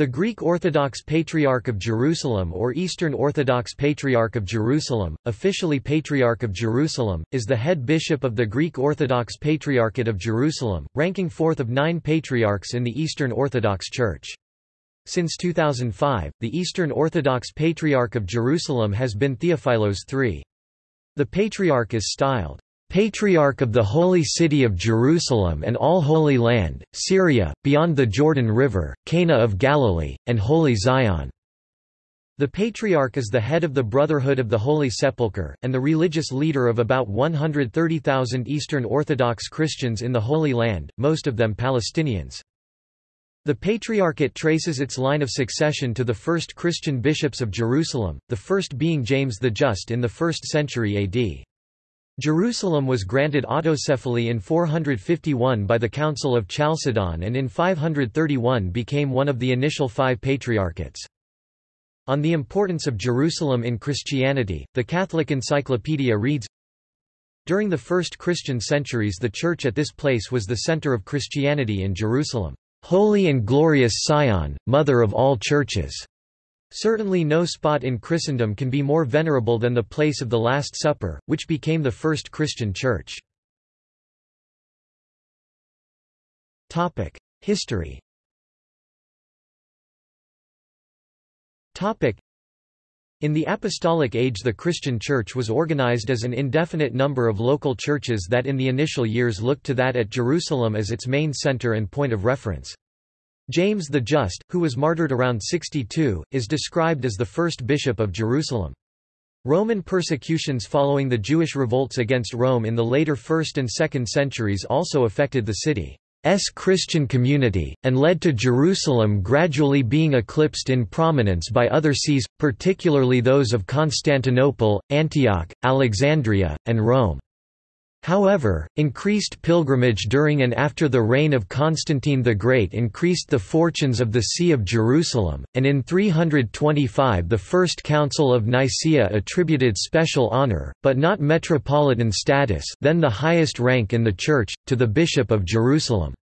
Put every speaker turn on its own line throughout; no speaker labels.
The Greek Orthodox Patriarch of Jerusalem or Eastern Orthodox Patriarch of Jerusalem, officially Patriarch of Jerusalem, is the head bishop of the Greek Orthodox Patriarchate of Jerusalem, ranking fourth of nine patriarchs in the Eastern Orthodox Church. Since 2005, the Eastern Orthodox Patriarch of Jerusalem has been Theophilos III. The Patriarch is styled Patriarch of the Holy City of Jerusalem and all Holy Land, Syria, beyond the Jordan River, Cana of Galilee, and Holy Zion. The Patriarch is the head of the Brotherhood of the Holy Sepulchre, and the religious leader of about 130,000 Eastern Orthodox Christians in the Holy Land, most of them Palestinians. The Patriarchate traces its line of succession to the first Christian bishops of Jerusalem, the first being James the Just in the 1st century AD. Jerusalem was granted autocephaly in 451 by the Council of Chalcedon and in 531 became one of the initial five patriarchates. On the importance of Jerusalem in Christianity, the Catholic Encyclopedia reads, During the first Christian centuries the church at this place was the center of Christianity in Jerusalem. Holy and glorious Sion, mother of all churches. Certainly no spot in Christendom can be more venerable than the place of the Last Supper, which became the first Christian church. History in the Apostolic Age the Christian Church was organized as an indefinite number of local churches that in the initial years looked to that at Jerusalem as its main center and point of reference. James the Just, who was martyred around 62, is described as the first bishop of Jerusalem. Roman persecutions following the Jewish revolts against Rome in the later 1st and 2nd centuries also affected the city's Christian community, and led to Jerusalem gradually being eclipsed in prominence by other sees, particularly those of Constantinople, Antioch, Alexandria, and Rome. However, increased pilgrimage during and after the reign of Constantine the Great increased the fortunes of the See of Jerusalem, and in 325 the First Council of Nicaea attributed special honor, but not metropolitan status then the highest rank in the Church, to the Bishop of Jerusalem.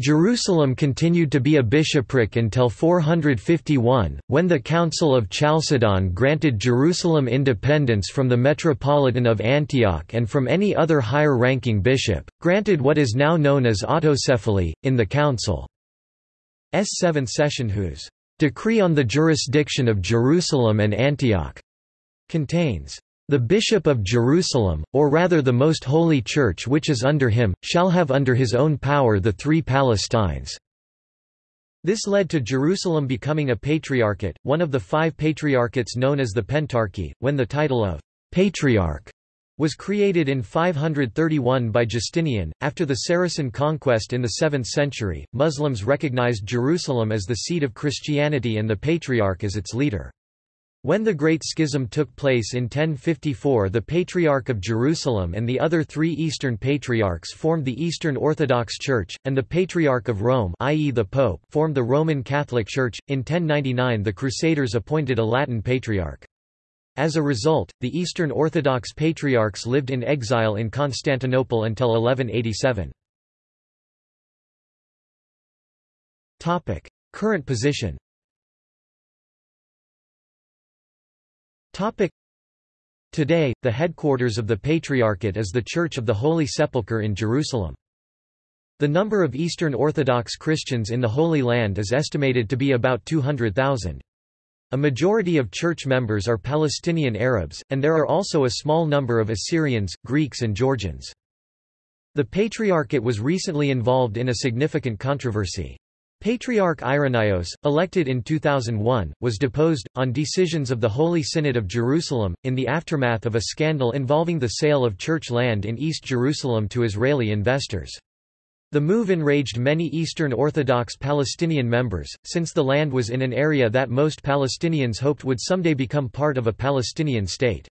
Jerusalem continued to be a bishopric until 451, when the Council of Chalcedon granted Jerusalem independence from the Metropolitan of Antioch and from any other higher-ranking bishop, granted what is now known as autocephaly, in the Council's seventh session whose «decree on the jurisdiction of Jerusalem and Antioch» contains the Bishop of Jerusalem, or rather the Most Holy Church which is under him, shall have under his own power the three Palestines." This led to Jerusalem becoming a patriarchate, one of the five patriarchates known as the Pentarchy, when the title of «patriarch» was created in 531 by Justinian. After the Saracen conquest in the 7th century, Muslims recognized Jerusalem as the seat of Christianity and the Patriarch as its leader. When the Great Schism took place in 1054 the Patriarch of Jerusalem and the other three Eastern Patriarchs formed the Eastern Orthodox Church, and the Patriarch of Rome i.e. the Pope formed the Roman Catholic Church. In 1099 the Crusaders appointed a Latin Patriarch. As a result, the Eastern Orthodox Patriarchs lived in exile in Constantinople until 1187. Current position Today, the headquarters of the Patriarchate is the Church of the Holy Sepulchre in Jerusalem. The number of Eastern Orthodox Christians in the Holy Land is estimated to be about 200,000. A majority of church members are Palestinian Arabs, and there are also a small number of Assyrians, Greeks and Georgians. The Patriarchate was recently involved in a significant controversy. Patriarch Irenaeus, elected in 2001, was deposed, on decisions of the Holy Synod of Jerusalem, in the aftermath of a scandal involving the sale of church land in East Jerusalem to Israeli investors. The move enraged many Eastern Orthodox Palestinian members, since the land was in an area that most Palestinians hoped would someday become part of a Palestinian state.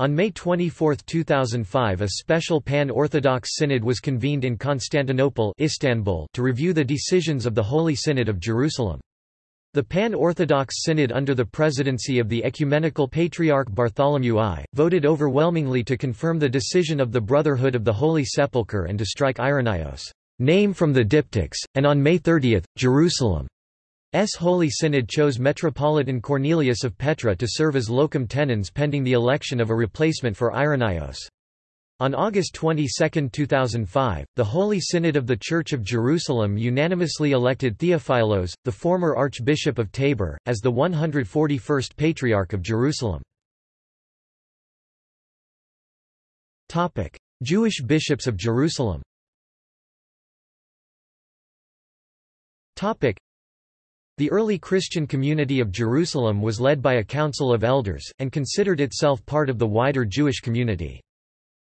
On May 24, 2005 a special Pan-Orthodox Synod was convened in Constantinople Istanbul to review the decisions of the Holy Synod of Jerusalem. The Pan-Orthodox Synod under the presidency of the Ecumenical Patriarch Bartholomew I, voted overwhelmingly to confirm the decision of the Brotherhood of the Holy Sepulchre and to strike Irenaeus' name from the diptychs, and on May 30, Jerusalem Holy Synod chose Metropolitan Cornelius of Petra to serve as locum tenens pending the election of a replacement for Irenaeus. On August 22, 2005, the Holy Synod of the Church of Jerusalem unanimously elected Theophilos, the former Archbishop of Tabor, as the 141st Patriarch of Jerusalem. Jewish bishops of Jerusalem the early Christian community of Jerusalem was led by a council of elders, and considered itself part of the wider Jewish community.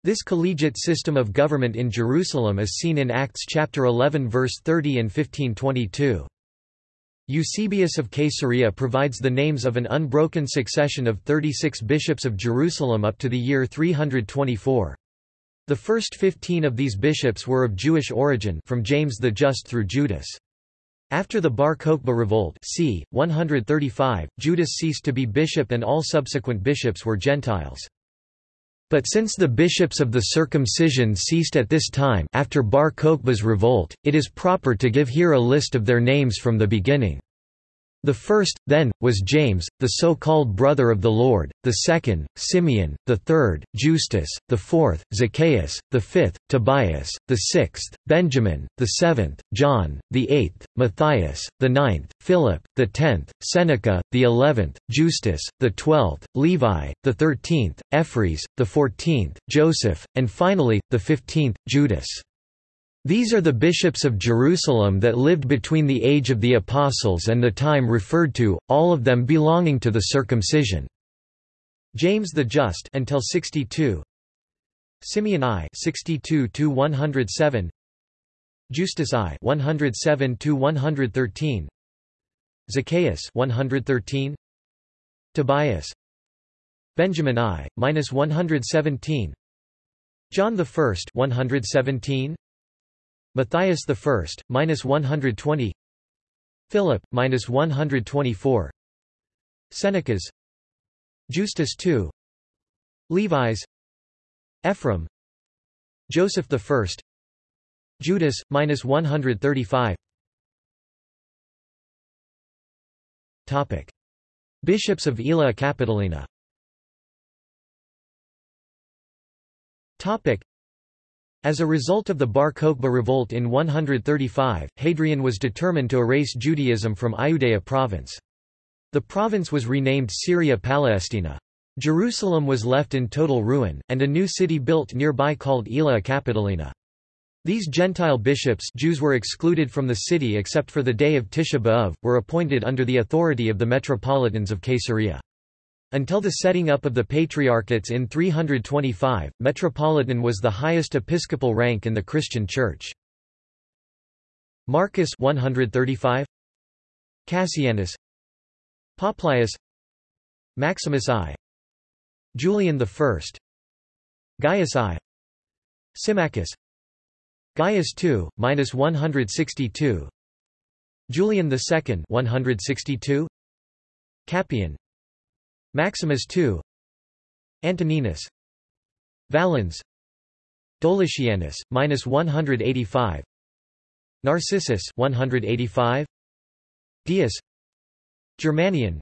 This collegiate system of government in Jerusalem is seen in Acts chapter 11 verse 30 and 1522. Eusebius of Caesarea provides the names of an unbroken succession of 36 bishops of Jerusalem up to the year 324. The first 15 of these bishops were of Jewish origin from James the Just through Judas. After the Bar Kokhba revolt c. 135, Judas ceased to be bishop and all subsequent bishops were Gentiles. But since the bishops of the circumcision ceased at this time after Bar Kokhba's revolt, it is proper to give here a list of their names from the beginning. The first, then, was James, the so-called brother of the Lord, the second, Simeon, the third, Justus, the fourth, Zacchaeus, the fifth, Tobias, the sixth, Benjamin, the seventh, John, the eighth, Matthias, the ninth, Philip, the tenth, Seneca, the eleventh, Justus, the twelfth, Levi, the thirteenth, Ephres, the fourteenth, Joseph, and finally, the fifteenth, Judas. These are the bishops of Jerusalem that lived between the age of the Apostles and the time referred to, all of them belonging to the circumcision. James the Just until 62. Simeon I 62 to 107. Justus I 107 to 113. Zacchaeus 113. Tobias Benjamin I minus 117. John the First 117. Matthias I, minus 120 Philip, minus 124 Senecas. Justus II Levi's. Ephraim. Joseph I Judas, minus 135 Topic. Bishops of Aelia Capitolina. Topic. As a result of the Bar Kokhba revolt in 135, Hadrian was determined to erase Judaism from Iudea province. The province was renamed Syria Palestina. Jerusalem was left in total ruin, and a new city built nearby called Aelia Capitolina. These Gentile bishops Jews were excluded from the city except for the day of Tisha B'Av, were appointed under the authority of the metropolitans of Caesarea. Until the setting up of the Patriarchates in 325, Metropolitan was the highest episcopal rank in the Christian Church. Marcus 135 Cassianus. Publius Maximus I. Julian I Gaius I. Symmachus. Gaius II, minus 162 Julian II 162 Capian Maximus II Antoninus. Valens. Dolichianus, minus 185 Narcissus 185 Dius Germanian.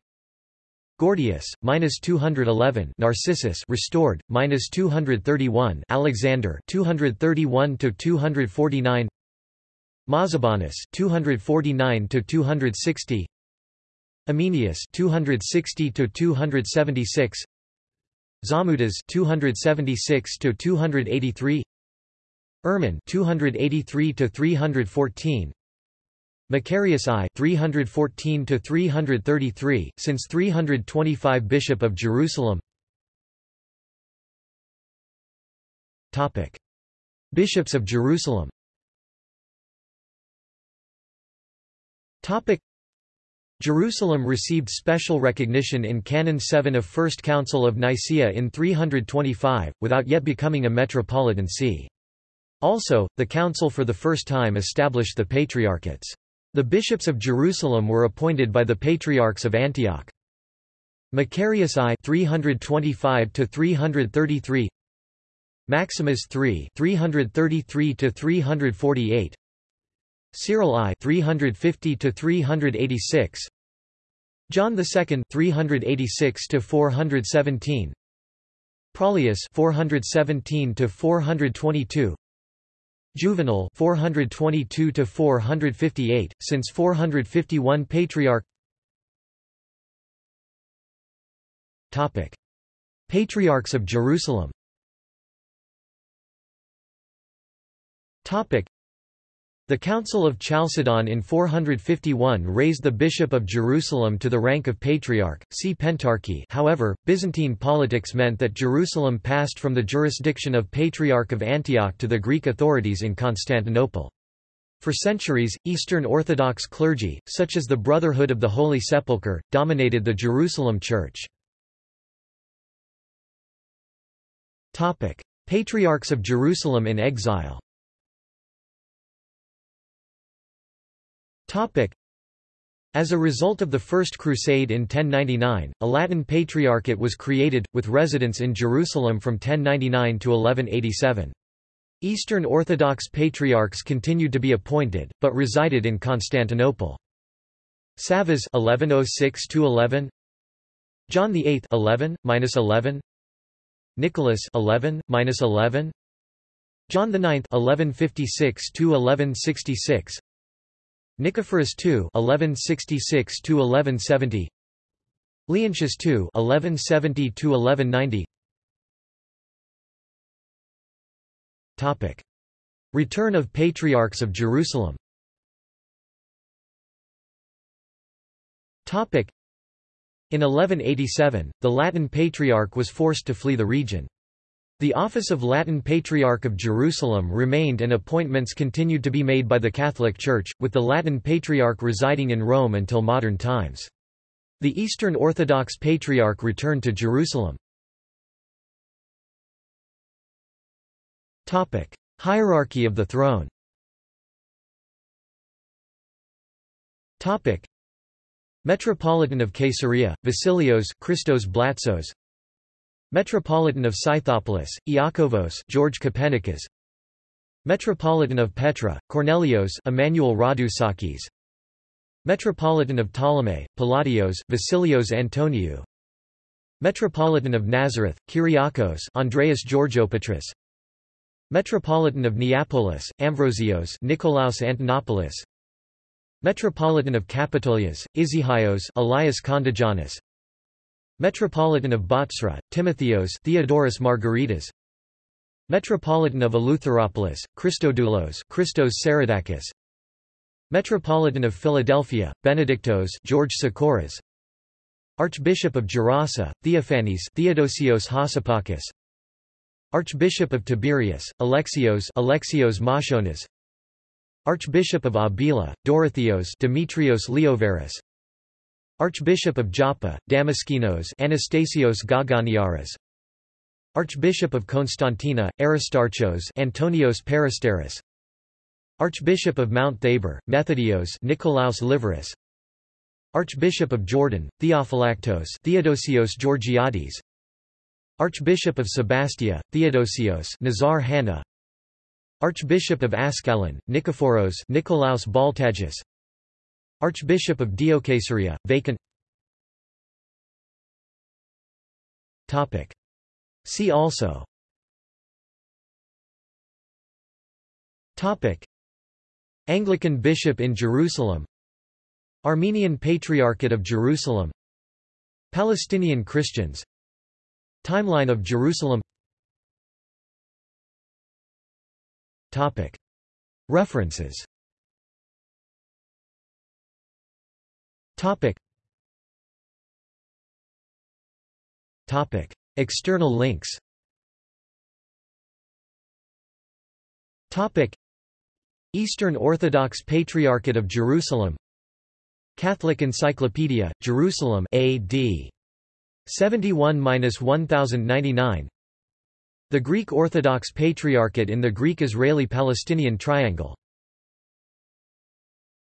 Gordius, minus 211 Narcissus restored, minus 231 Alexander 231 to 249 Mazabanus 249 to 260 Hymenaeus 260 to 276 Zamudas 276 to 283 Hermon 283 to 314 Macarius I 314 to 333 since 325 Bishop of Jerusalem. Topic. Bishops of Jerusalem. Topic Jerusalem received special recognition in Canon 7 of First Council of Nicaea in 325, without yet becoming a metropolitan see. Also, the council for the first time established the patriarchates. The bishops of Jerusalem were appointed by the patriarchs of Antioch. Macarius I 325 to 333 Maximus III 333 to 348 Cyril I 350 to 386 John II 386 to 417 Praylius 417 to 422 Juvenal 422 to 458 since 451 Patriarch. Topic. Patriarchs of Jerusalem. Topic the Council of Chalcedon in 451 raised the Bishop of Jerusalem to the rank of Patriarch, see Pentarchy however, Byzantine politics meant that Jerusalem passed from the jurisdiction of Patriarch of Antioch to the Greek authorities in Constantinople. For centuries, Eastern Orthodox clergy, such as the Brotherhood of the Holy Sepulchre, dominated the Jerusalem Church. Patriarchs of Jerusalem in exile As a result of the First Crusade in 1099, a Latin Patriarchate was created, with residence in Jerusalem from 1099 to 1187. Eastern Orthodox Patriarchs continued to be appointed, but resided in Constantinople. Savas 1106 11 John VIII 11 11 Nicholas 11 11 John IX 1156 1166 Nicephorus II (1166–1170), Leontius II (1170–1190). Topic: Return of Patriarchs of Jerusalem. Topic: In 1187, the Latin Patriarch was forced to flee the region. The office of Latin Patriarch of Jerusalem remained and appointments continued to be made by the Catholic Church, with the Latin Patriarch residing in Rome until modern times. The Eastern Orthodox Patriarch returned to Jerusalem. Hierarchy of the throne Metropolitan of Caesarea, Vasilios Christos Blatsos Metropolitan of Scythopolis, Iakovos George Copernicus. Metropolitan of Petra, Cornelios Emmanuel Radousakis Metropolitan of Ptolemy, Palladios Vasilios Antoniou. Metropolitan of Nazareth, Kyriakos Andreas Georgopatris Metropolitan of Neapolis, Ambrosios Nicolaus Antonopoulos Metropolitan of Capitolias, Isihios Elias Kondagiannis Metropolitan of Bostra, Timotheos Theodorus Margaritas Metropolitan of Eleutheropolis, Christodoulos Christos Saradakis. Metropolitan of Philadelphia, Benedictos George Sicoras Archbishop of Gerasa, Theophanes Theodosios Hassapakis. Archbishop of Tiberias, Alexios Alexios Machonas Archbishop of Abila, Dorotheos Demetrios Leovaris Archbishop of Joppa, Damaskinos Anastasios Gaganiaras. Archbishop of Constantina, Aristarchos Antonios Peristeris Archbishop of Mount Thabor, Methodios Nicolaus Liveris. Archbishop of Jordan, Theophylactos Theodosios Georgiades. Archbishop of Sebastia, Theodosios Nazar Hanna. Archbishop of Ascalon, Nikephoros Nicolaus Baltagis Archbishop of Diocaesarea, vacant. Topic. See also. Topic. Anglican bishop in Jerusalem. Armenian Patriarchate of Jerusalem. Palestinian Christians. Timeline of Jerusalem. Topic. References Topic. Topic. External links Topic. Eastern Orthodox Patriarchate of Jerusalem Catholic Encyclopedia, Jerusalem AD 71-1099 The Greek Orthodox Patriarchate in the Greek-Israeli-Palestinian Triangle